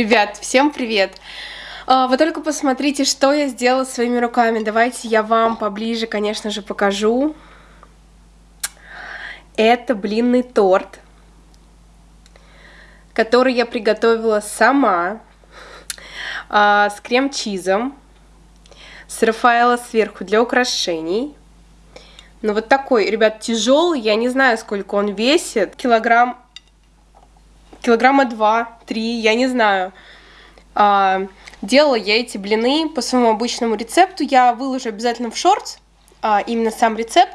Ребят, всем привет! А, вы только посмотрите, что я сделала своими руками. Давайте я вам поближе, конечно же, покажу. Это блинный торт, который я приготовила сама, а, с крем-чизом, с Рафаэла сверху для украшений. Ну вот такой, ребят, тяжелый, я не знаю, сколько он весит. Килограмм килограмма два-три, я не знаю. А, делала я эти блины по своему обычному рецепту. Я выложу обязательно в шортс, а, именно сам рецепт.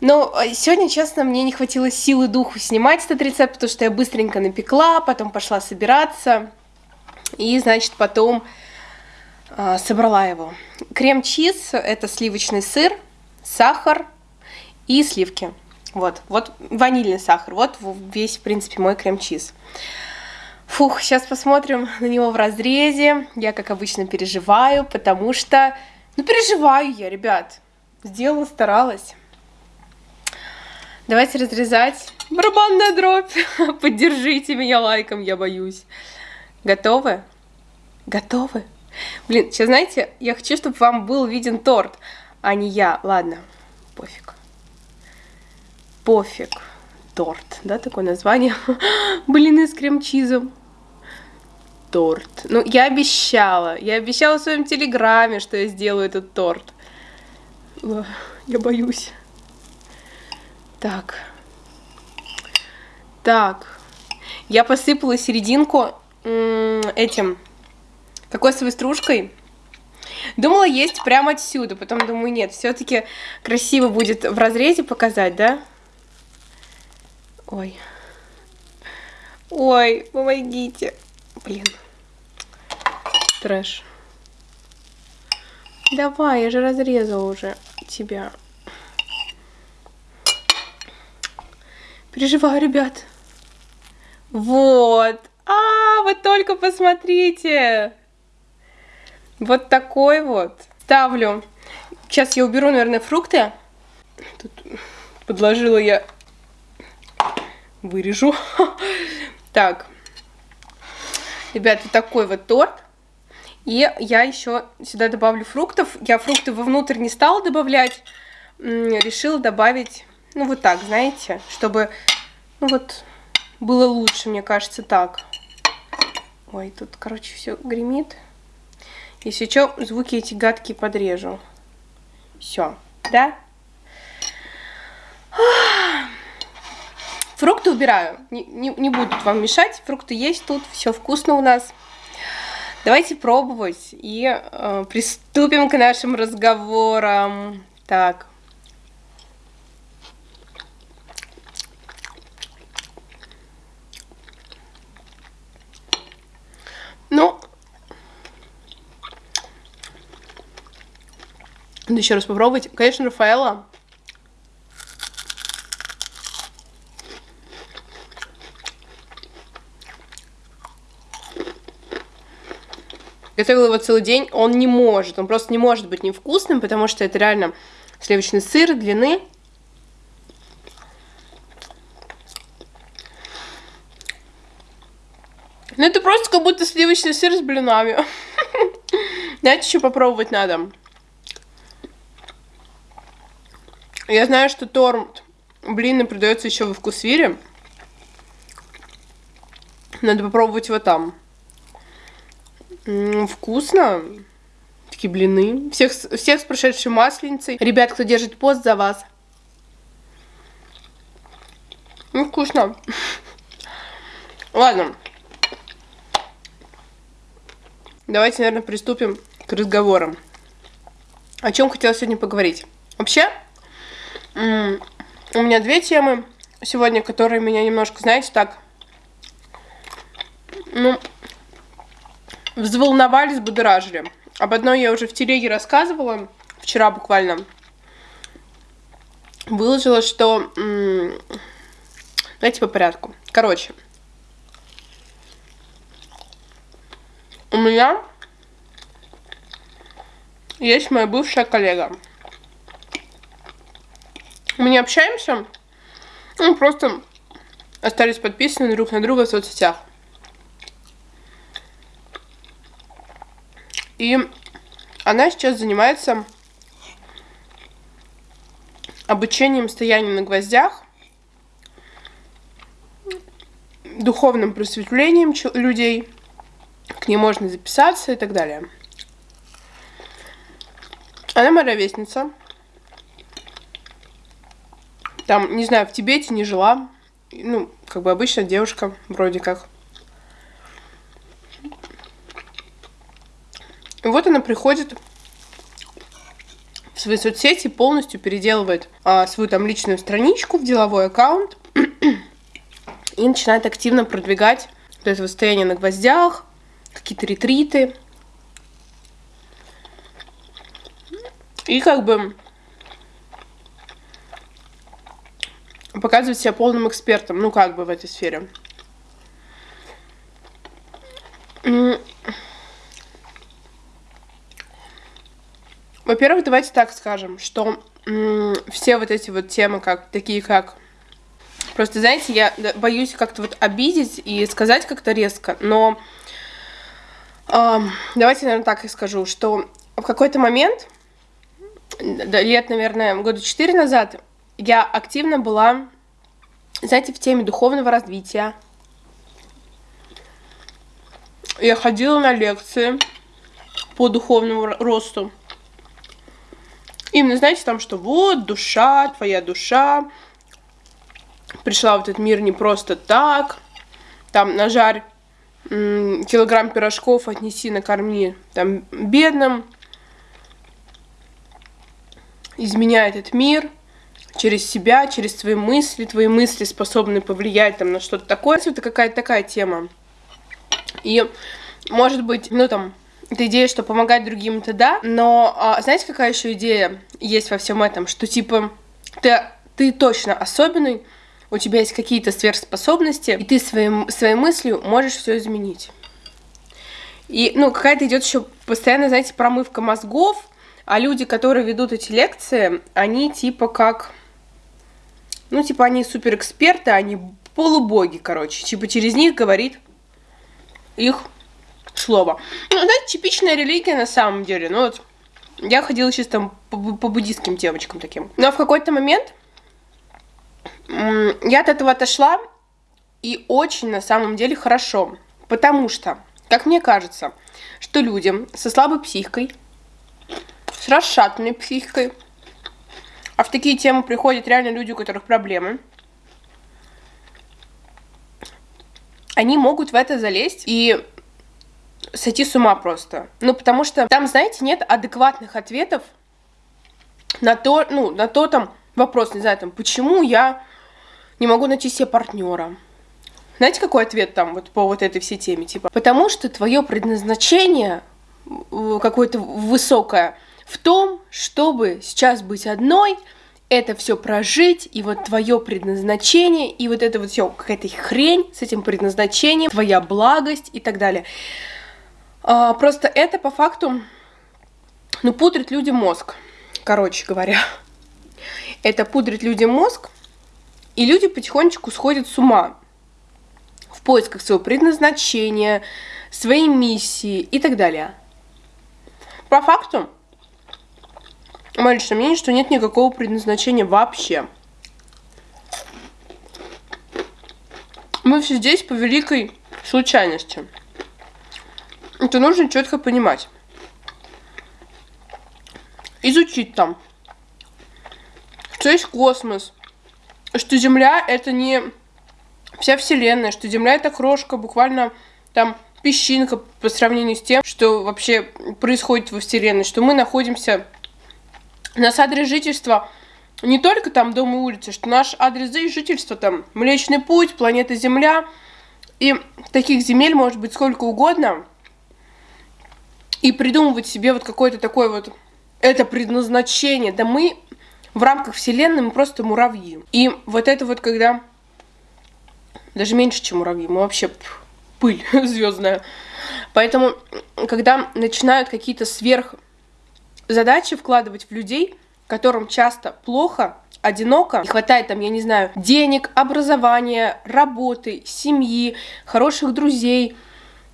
Но а, сегодня, честно, мне не хватило силы духу снимать этот рецепт, потому что я быстренько напекла, потом пошла собираться. И, значит, потом а, собрала его. Крем-чиз – это сливочный сыр, сахар и сливки. Вот, вот ванильный сахар, вот весь, в принципе, мой крем-чиз. Фух, сейчас посмотрим на него в разрезе. Я, как обычно, переживаю, потому что... Ну, переживаю я, ребят. Сделала, старалась. Давайте разрезать. Барабанная дробь. Поддержите меня лайком, я боюсь. Готовы? Готовы? Блин, сейчас, знаете, я хочу, чтобы вам был виден торт, а не я. Ладно, пофиг пофиг. Торт, да, такое название. Блины с крем-чизом. Торт. Ну, я обещала. Я обещала в своем телеграме, что я сделаю этот торт. Я боюсь. Так. Так. Я посыпала серединку этим кокосовой стружкой. Думала есть прямо отсюда, потом думаю, нет, все-таки красиво будет в разрезе показать, да? Ой. Ой, помогите. Блин. Трэш. Давай, я же разрезала уже тебя. Переживаю, ребят. Вот. А, вы только посмотрите. Вот такой вот. Ставлю. Сейчас я уберу, наверное, фрукты. Тут подложила я вырежу. Так, ребята, такой вот торт. И я еще сюда добавлю фруктов. Я фрукты вовнутрь не стала добавлять. Решила добавить, ну вот так, знаете, чтобы, ну вот, было лучше, мне кажется, так. Ой, тут, короче, все гремит. Если что, звуки эти гадкие подрежу. Все, да? Фрукты убираю, не, не, не будут вам мешать. Фрукты есть тут, все вкусно у нас. Давайте пробовать и э, приступим к нашим разговорам. Так. Ну, еще раз попробовать. Конечно, Рафаэла готовила его целый день, он не может, он просто не может быть невкусным, потому что это реально сливочный сыр длины. Ну это просто как будто сливочный сыр с блинами. Знаете, еще попробовать надо. Я знаю, что торт блины продается еще во вкусвире. Надо попробовать его там. Вкусно. Такие блины. Всех, всех с прошедшей масленицей. Ребят, кто держит пост за вас. Ну, вкусно. Ладно. Давайте, наверное, приступим к разговорам. О чем хотела сегодня поговорить. Вообще, у меня две темы сегодня, которые меня немножко, знаете, так... Ну, взволновались, будоражили. Об одной я уже в телеге рассказывала, вчера буквально. Выложила, что... Давайте по порядку. Короче. У меня есть моя бывшая коллега. Мы не общаемся, мы просто остались подписаны друг на друга в соцсетях. И она сейчас занимается обучением стояния на гвоздях, духовным просветлением людей, к ней можно записаться и так далее. Она моя ровесница. Там, не знаю, в Тибете не жила. Ну, как бы обычная девушка, вроде как. И вот она приходит в свои соцсети, полностью переделывает а, свою там личную страничку в деловой аккаунт и начинает активно продвигать вот это состояние на гвоздях, какие-то ретриты. И как бы показывать себя полным экспертом, ну как бы в этой сфере. Во-первых, давайте так скажем, что все вот эти вот темы, как такие как Просто, знаете, я боюсь как-то вот обидеть и сказать как-то резко, но э, давайте, наверное, так и скажу, что в какой-то момент, лет, наверное, года четыре назад, я активно была, знаете, в теме духовного развития. Я ходила на лекции по духовному росту. Именно, знаете, там, что вот душа, твоя душа, пришла в этот мир не просто так, там нажарь килограмм пирожков, отнеси, накорми там бедным, изменяй этот мир через себя, через твои мысли, твои мысли способны повлиять там на что-то такое, это какая-то такая тема. И, может быть, ну там, эта идея, что помогать другим, это да, но а, знаете, какая еще идея есть во всем этом, что типа ты, ты точно особенный, у тебя есть какие-то сверхспособности, и ты своим, своей мыслью можешь все изменить. И, ну, какая-то идет еще постоянно, знаете, промывка мозгов, а люди, которые ведут эти лекции, они типа как... Ну, типа, они суперэксперты, они полубоги, короче. Типа, через них говорит их слово. Ну, это типичная религия на самом деле. Ну, вот, я ходила сейчас там по, по буддийским девочкам таким. Но в какой-то момент я от этого отошла, и очень на самом деле хорошо, потому что, как мне кажется, что людям со слабой психикой, с расшатанной психикой, а в такие темы приходят реально люди, у которых проблемы, они могут в это залезть и сойти с ума просто. Ну, потому что там, знаете, нет адекватных ответов на то, ну, на то там вопрос, не знаю, там, почему я не могу найти себе партнера. Знаете, какой ответ там вот по вот этой всей теме? Типа, потому что твое предназначение какое-то высокое в том, чтобы сейчас быть одной, это все прожить, и вот твое предназначение, и вот это вот все какая-то хрень с этим предназначением, твоя благость и так далее. А, просто это по факту, ну, пудрит людям мозг, короче говоря. Это пудрит людям мозг, и люди потихонечку сходят с ума в поисках своего предназначения, своей миссии и так далее. По факту, мое личное мнение, что нет никакого предназначения вообще. Мы все здесь по великой случайности. Это нужно четко понимать. Изучить там, что есть космос, что Земля это не вся Вселенная, что Земля это крошка, буквально там песчинка по сравнению с тем, что вообще происходит во Вселенной, что мы находимся, наш адрес жительства не только там дом и улица, что наш адрес жительства там Млечный Путь, планета Земля, и таких земель может быть сколько угодно, и придумывать себе вот какое-то такое вот это предназначение, да мы в рамках Вселенной мы просто муравьи. И вот это вот когда... Даже меньше, чем муравьи, мы вообще пыль звездная. Поэтому, когда начинают какие-то сверх задачи вкладывать в людей, которым часто плохо, одиноко, не хватает там, я не знаю, денег, образования, работы, семьи, хороших друзей,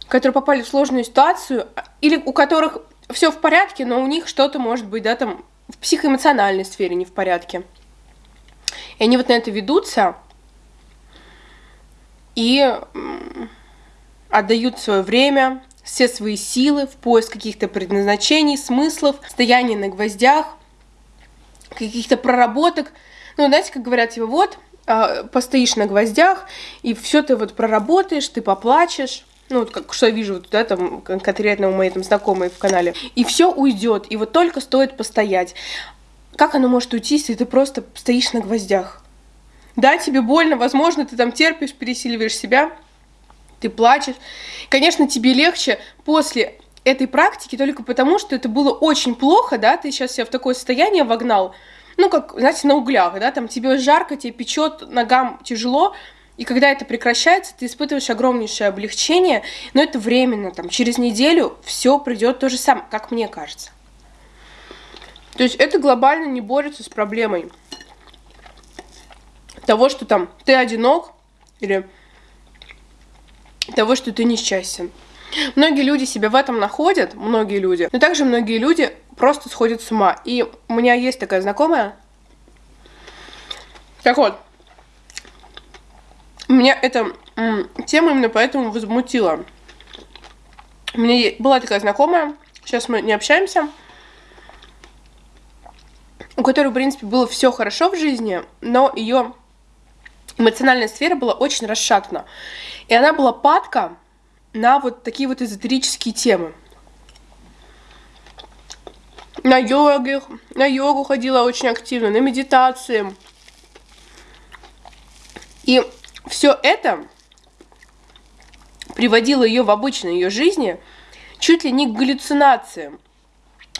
которые попали в сложную ситуацию, или у которых все в порядке, но у них что-то может быть, да, там в психоэмоциональной сфере не в порядке. И они вот на это ведутся и отдают свое время, все свои силы в поиск каких-то предназначений, смыслов, стояния на гвоздях, каких-то проработок. Ну, знаете, как говорят, типа, вот, а, постоишь на гвоздях, и все ты вот проработаешь, ты поплачешь, ну, вот как что я вижу, да, там, конкретно у моей там знакомой в канале, и все уйдет, и вот только стоит постоять. Как оно может уйти, если ты просто стоишь на гвоздях? Да, тебе больно, возможно, ты там терпишь, пересиливаешь себя, ты плачешь. Конечно, тебе легче после этой практики только потому, что это было очень плохо, да, ты сейчас себя в такое состояние вогнал, ну, как, знаете, на углях, да, там тебе жарко, тебе печет, ногам тяжело, и когда это прекращается, ты испытываешь огромнейшее облегчение, но это временно, там, через неделю все придет то же самое, как мне кажется. То есть это глобально не борется с проблемой того, что там ты одинок, или того, что ты несчастен. Многие люди себя в этом находят, многие люди, но также многие люди просто сходят с ума. И у меня есть такая знакомая. Так вот, меня эта тема именно поэтому возмутила. У меня была такая знакомая, сейчас мы не общаемся, у которой, в принципе, было все хорошо в жизни, но ее эмоциональная сфера была очень расшатана. И она была падка на вот такие вот эзотерические темы. На йоге, на йогу ходила очень активно, на медитации. И все это приводило ее в обычной ее жизни чуть ли не к галлюцинациям.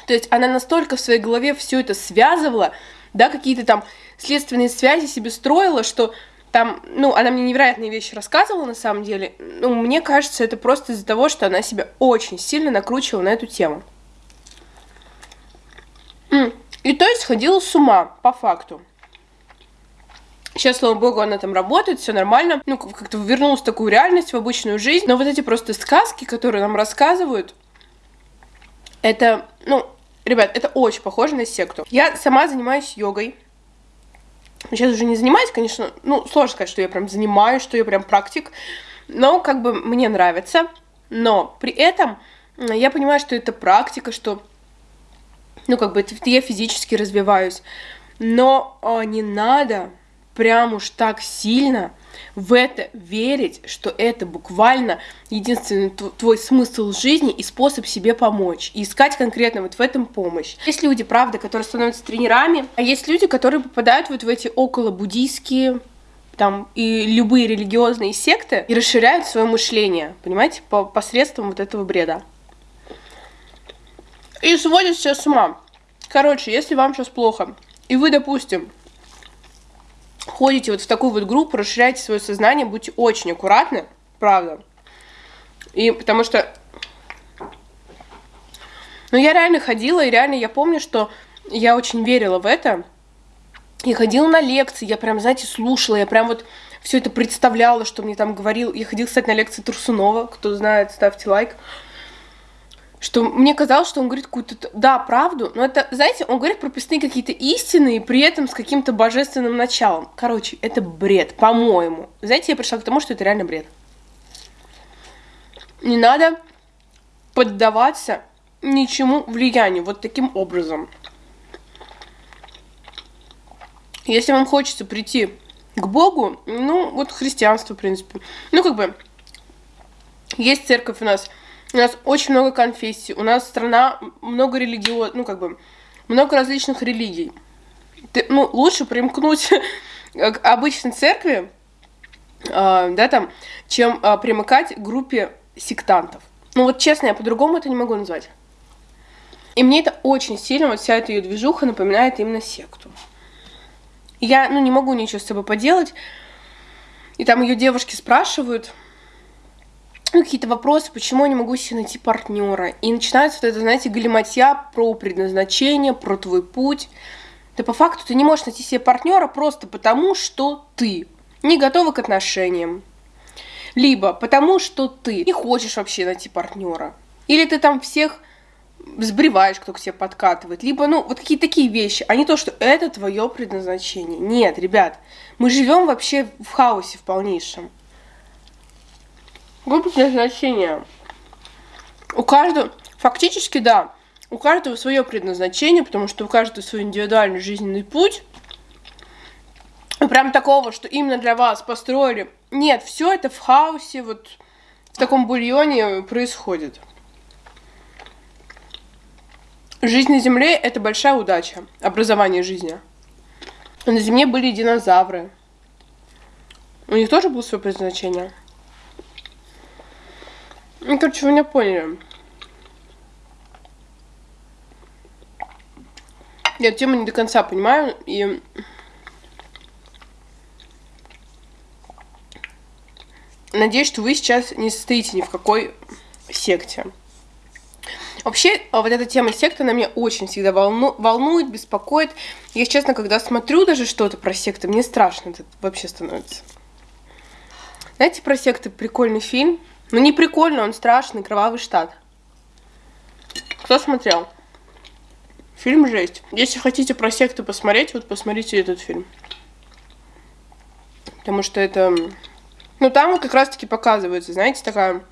То есть она настолько в своей голове все это связывала, да, какие-то там следственные связи себе строила, что там, ну, она мне невероятные вещи рассказывала на самом деле. Ну, мне кажется, это просто из-за того, что она себя очень сильно накручивала на эту тему. И то есть ходила с ума, по факту. Сейчас, слава богу, она там работает, все нормально. Ну, как-то вернулась в такую реальность, в обычную жизнь. Но вот эти просто сказки, которые нам рассказывают, это, ну, ребят, это очень похоже на секту. Я сама занимаюсь йогой. Сейчас уже не занимаюсь, конечно, ну, сложно сказать, что я прям занимаюсь, что я прям практик, но как бы мне нравится. Но при этом я понимаю, что это практика, что, ну, как бы я физически развиваюсь. Но а, не надо прям уж так сильно в это верить, что это буквально единственный твой смысл жизни и способ себе помочь. И искать конкретно вот в этом помощь. Есть люди, правда, которые становятся тренерами, а есть люди, которые попадают вот в эти около буддийские там и любые религиозные секты и расширяют свое мышление, понимаете, по посредством вот этого бреда. И сводят все с ума. Короче, если вам сейчас плохо, и вы, допустим, ходите вот в такую вот группу, расширяйте свое сознание, будьте очень аккуратны, правда. И потому что... Ну, я реально ходила, и реально я помню, что я очень верила в это. Я ходила на лекции, я прям, знаете, слушала, я прям вот все это представляла, что мне там говорил. Я ходила, кстати, на лекции Турсунова, кто знает, ставьте лайк что мне казалось, что он говорит какую-то, да, правду, но это, знаете, он говорит прописные какие-то истины, и при этом с каким-то божественным началом. Короче, это бред, по-моему. Знаете, я пришла к тому, что это реально бред. Не надо поддаваться ничему влиянию вот таким образом. Если вам хочется прийти к Богу, ну, вот христианство, в принципе. Ну, как бы, есть церковь у нас – у нас очень много конфессий, у нас страна много религиозных, ну, как бы, много различных религий. Ты, ну, лучше примкнуть к обычной церкви, э, да, там, чем э, примыкать к группе сектантов. Ну, вот честно, я по-другому это не могу назвать. И мне это очень сильно, вот вся эта ее движуха напоминает именно секту. Я, ну, не могу ничего с собой поделать. И там ее девушки спрашивают, какие-то вопросы, почему я не могу себе найти партнера. И начинается вот это, знаете, галиматья про предназначение, про твой путь. Да по факту ты не можешь найти себе партнера просто потому, что ты не готова к отношениям. Либо потому, что ты не хочешь вообще найти партнера. Или ты там всех сбриваешь, кто к тебе подкатывает. Либо, ну, вот какие-то такие вещи, а не то, что это твое предназначение. Нет, ребят, мы живем вообще в хаосе в полнейшем. Какое предназначение? У каждого, фактически, да, у каждого свое предназначение, потому что у каждого свой индивидуальный жизненный путь. Прям такого, что именно для вас построили. Нет, все это в хаосе, вот в таком бульоне происходит. Жизнь на Земле — это большая удача, образование жизни. На Земле были динозавры. У них тоже было свое предназначение. Ну, короче, вы меня поняли. Я тему не до конца понимаю, и... Надеюсь, что вы сейчас не состоите ни в какой секте. Вообще, а, вот эта тема секты, она меня очень всегда волну, волнует, беспокоит. Я, честно, когда смотрю даже что-то про секты, мне страшно это вообще становится. Знаете, про секты прикольный фильм? Ну, не прикольный, он страшный, «Кровавый штат». Кто смотрел? Фильм жесть. Если хотите про секты посмотреть, вот посмотрите этот фильм. Потому что это... Ну, там как раз-таки показывается, знаете, такая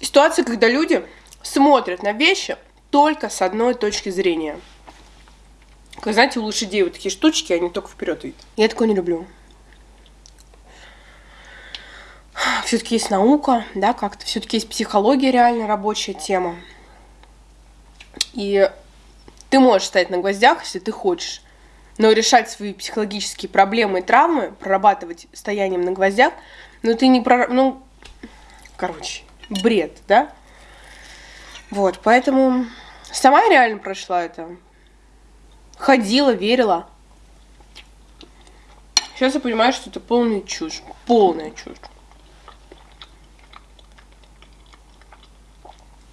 Ситуация, когда люди смотрят на вещи только с одной точки зрения. Как знаете, у лошадей вот такие штучки, они только вперед видят. Я такое не люблю. Все-таки есть наука, да, как-то. Все-таки есть психология реально рабочая тема. И ты можешь стоять на гвоздях, если ты хочешь. Но решать свои психологические проблемы и травмы, прорабатывать стоянием на гвоздях, ну ты не про... Ну, короче, бред, да? Вот, поэтому сама реально прошла это. Ходила, верила. Сейчас я понимаю, что это полная чушь. Полная чушь.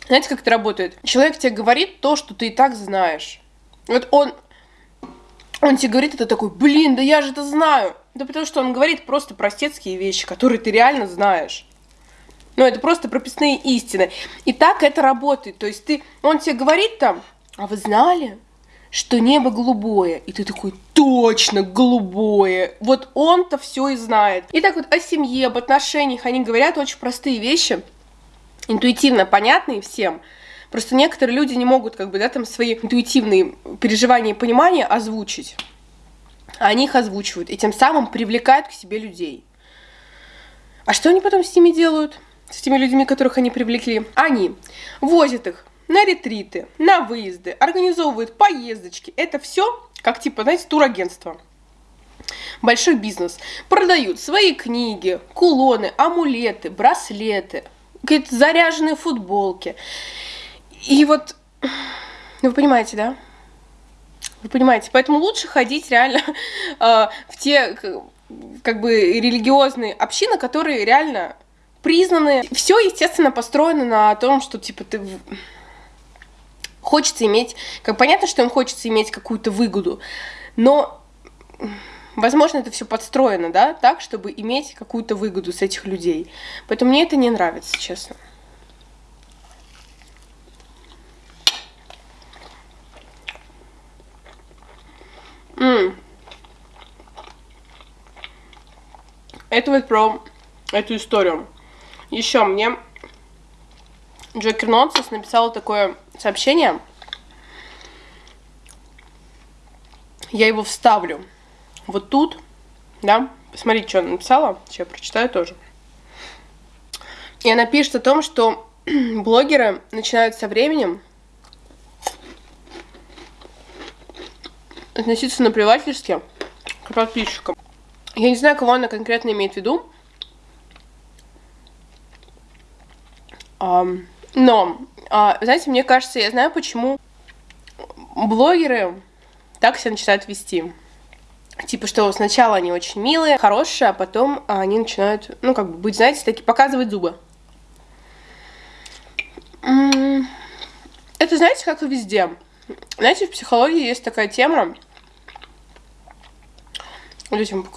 Знаете, как это работает? Человек тебе говорит то, что ты и так знаешь. Вот он, он тебе говорит это такой, блин, да я же это знаю. Да потому что он говорит просто простецкие вещи, которые ты реально знаешь. Ну, это просто прописные истины. И так это работает. То есть ты, он тебе говорит там, а вы знали, что небо голубое? И ты такой, точно, голубое. Вот он-то все и знает. И так вот о семье, об отношениях они говорят очень простые вещи, интуитивно понятные всем. Просто некоторые люди не могут, как бы, да, там свои интуитивные переживания и понимания озвучить. А они их озвучивают, и тем самым привлекают к себе людей. А что они потом с ними делают? с теми людьми, которых они привлекли, они возят их на ретриты, на выезды, организовывают поездочки. Это все как типа, знаете, турагентство. Большой бизнес. Продают свои книги, кулоны, амулеты, браслеты, какие-то заряженные футболки. И вот, вы понимаете, да? Вы понимаете, поэтому лучше ходить реально э, в те как бы религиозные общины, которые реально признаны. Все, естественно, построено на том, что, типа, ты хочется иметь, как понятно, что им хочется иметь какую-то выгоду, но, возможно, это все подстроено, да, так, чтобы иметь какую-то выгоду с этих людей. Поэтому мне это не нравится, честно. М Это вот про эту историю. Еще мне Джокер Нонсенс написала такое сообщение. Я его вставлю вот тут, да. Посмотрите, что она написала. Сейчас я прочитаю тоже. И она пишет о том, что блогеры начинают со временем относиться наплевательски к подписчикам. Я не знаю, кого она конкретно имеет в виду, Но, а, знаете, мне кажется, я знаю, почему блогеры так себя начинают вести. Типа, что сначала они очень милые, хорошие, а потом они начинают, ну, как бы быть, знаете, такие, показывать зубы. Это, знаете, как и везде. Знаете, в психологии есть такая тема. Вот этим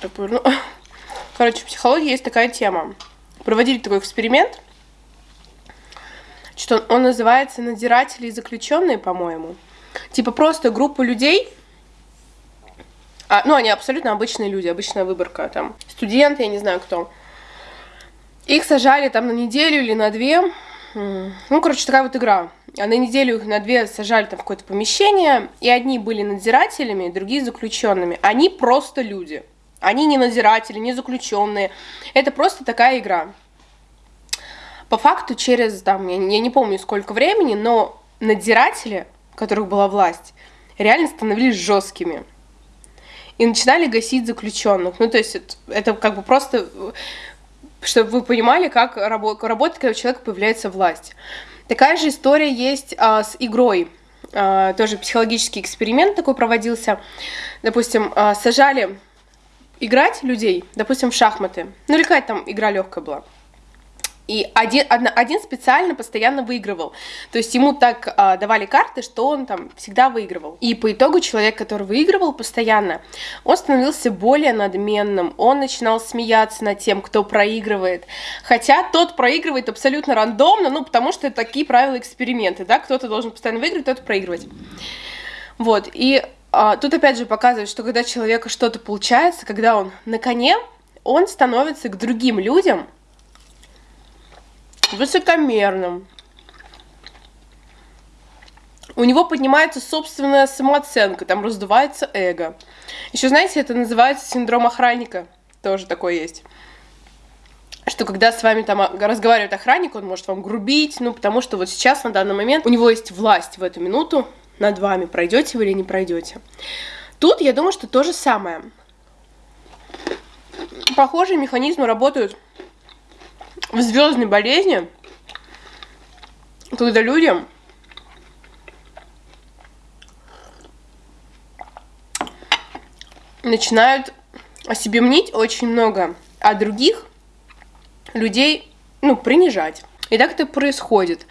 Так, короче, в психологии есть такая тема. Проводили такой эксперимент, что он называется «Надзиратели и заключенные», по-моему. Типа просто группа людей, а, ну, они абсолютно обычные люди, обычная выборка, там, студенты, я не знаю кто. Их сажали там на неделю или на две. Ну, короче, такая вот игра. А на неделю их на две сажали там в какое-то помещение, и одни были надзирателями, другие заключенными. Они просто люди. Они не надзиратели, не заключенные. Это просто такая игра. По факту через, там, я, я не помню сколько времени, но надзиратели, у которых была власть, реально становились жесткими. И начинали гасить заключенных. Ну, то есть это, это как бы просто, чтобы вы понимали, как рабо- работает, когда у человека появляется власть. Такая же история есть а, с игрой. А, тоже психологический эксперимент такой проводился. Допустим, а, сажали играть людей, допустим, в шахматы. Ну или какая там игра легкая была. И один, один специально постоянно выигрывал. То есть ему так а, давали карты, что он там всегда выигрывал. И по итогу человек, который выигрывал постоянно, он становился более надменным. Он начинал смеяться над тем, кто проигрывает. Хотя тот проигрывает абсолютно рандомно, ну потому что это такие правила эксперимента, да, кто-то должен постоянно выигрывать, кто-то проигрывать. Вот, и а, тут опять же показывает, что когда человека что-то получается, когда он на коне, он становится к другим людям высокомерным. У него поднимается собственная самооценка, там раздувается эго. Еще, знаете, это называется синдром охранника. Тоже такое есть. Что когда с вами там разговаривает охранник, он может вам грубить, ну, потому что вот сейчас, на данный момент, у него есть власть в эту минуту над вами, пройдете вы или не пройдете. Тут я думаю, что то же самое. Похожие механизмы работают в звездной болезни, когда людям начинают о себе мнить очень много, а других людей, ну, принижать. И так это происходит.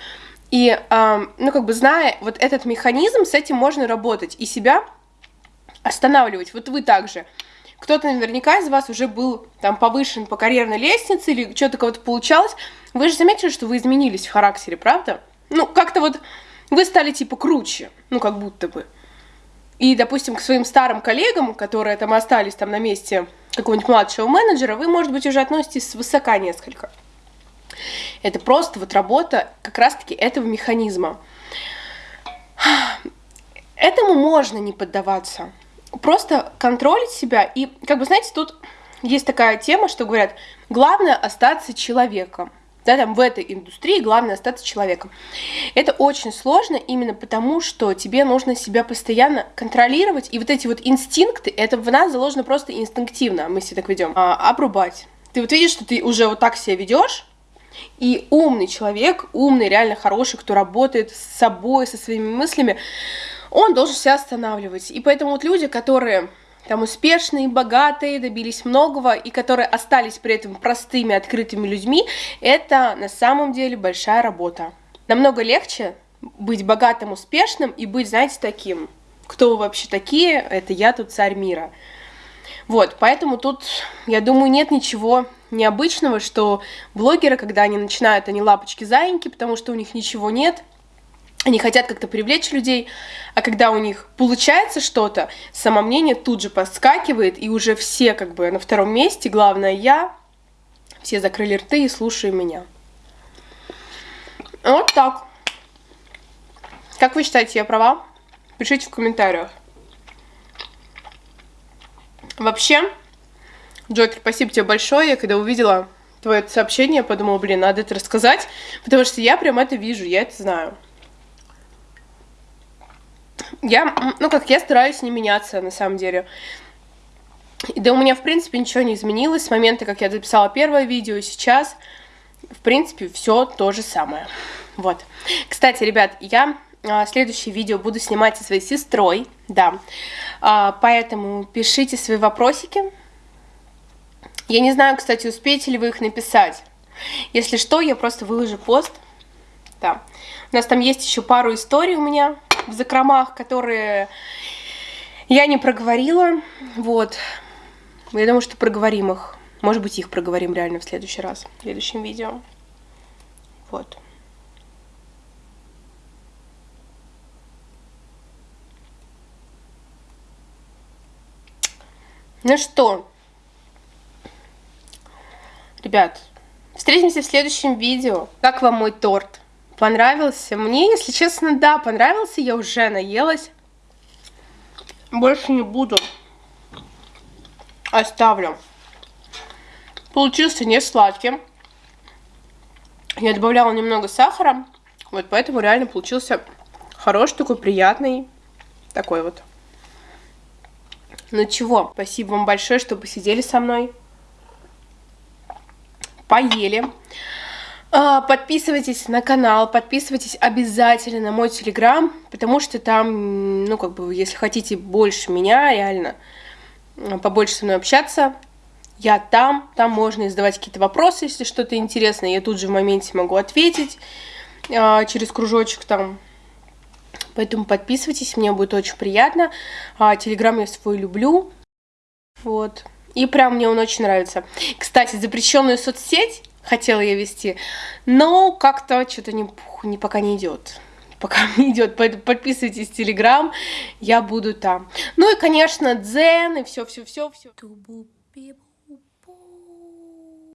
И, э, ну, как бы зная вот этот механизм, с этим можно работать и себя останавливать. Вот вы также кто-то наверняка из вас уже был там повышен по карьерной лестнице или что-то кого-то получалось, вы же заметили, что вы изменились в характере, правда? Ну, как-то вот вы стали типа круче, ну, как будто бы. И, допустим, к своим старым коллегам, которые там остались там на месте какого-нибудь младшего менеджера, вы, может быть, уже относитесь свысока несколько. Это просто вот работа как раз-таки этого механизма. Этому можно не поддаваться просто контролить себя. И, как бы, знаете, тут есть такая тема, что говорят, главное остаться человеком. Да, там в этой индустрии главное остаться человеком. Это очень сложно именно потому, что тебе нужно себя постоянно контролировать, и вот эти вот инстинкты, это в нас заложено просто инстинктивно, мы себя так ведем, а, обрубать. Ты вот видишь, что ты уже вот так себя ведешь, и умный человек, умный, реально хороший, кто работает с собой, со своими мыслями, он должен себя останавливать. И поэтому вот люди, которые там успешные, богатые, добились многого, и которые остались при этом простыми, открытыми людьми, это на самом деле большая работа. Намного легче быть богатым, успешным и быть, знаете, таким. Кто вы вообще такие? Это я тут царь мира. Вот, поэтому тут, я думаю, нет ничего необычного, что блогеры, когда они начинают, они лапочки-заиньки, потому что у них ничего нет – они хотят как-то привлечь людей, а когда у них получается что-то, самомнение тут же подскакивает, и уже все как бы на втором месте, главное я, все закрыли рты и слушают меня. Вот так. Как вы считаете, я права? Пишите в комментариях. Вообще, Джокер, спасибо тебе большое. Я когда увидела твое сообщение, подумала, блин, надо это рассказать, потому что я прям это вижу, я это знаю. Я, ну как, я стараюсь не меняться, на самом деле. Да у меня, в принципе, ничего не изменилось с момента, как я записала первое видео, сейчас, в принципе, все то же самое. Вот. Кстати, ребят, я а, следующее видео буду снимать со своей сестрой, да. А, поэтому пишите свои вопросики. Я не знаю, кстати, успеете ли вы их написать. Если что, я просто выложу пост. Да. У нас там есть еще пару историй у меня в закромах, которые я не проговорила. Вот. Я думаю, что проговорим их. Может быть, их проговорим реально в следующий раз, в следующем видео. Вот. Ну что, ребят, встретимся в следующем видео. Как вам мой торт? Понравился? Мне, если честно, да, понравился. Я уже наелась. Больше не буду. Оставлю. Получился не сладким. Я добавляла немного сахара. Вот поэтому реально получился хороший, такой приятный. Такой вот. Ну чего, спасибо вам большое, что посидели со мной. Поели. А, подписывайтесь на канал, подписывайтесь обязательно на мой телеграм, потому что там, ну, как бы, если хотите больше меня, реально, побольше со мной общаться, я там, там можно задавать какие-то вопросы, если что-то интересное, я тут же в моменте могу ответить а, через кружочек там, Поэтому подписывайтесь, мне будет очень приятно. А, Телеграм я свой люблю. Вот. И прям мне он очень нравится. Кстати, запрещенную соцсеть хотела я вести, но как-то что-то не, не, пока не идет. Пока не идет, поэтому подписывайтесь в Телеграм, я буду там. Ну и, конечно, Дзен и все-все-все. все.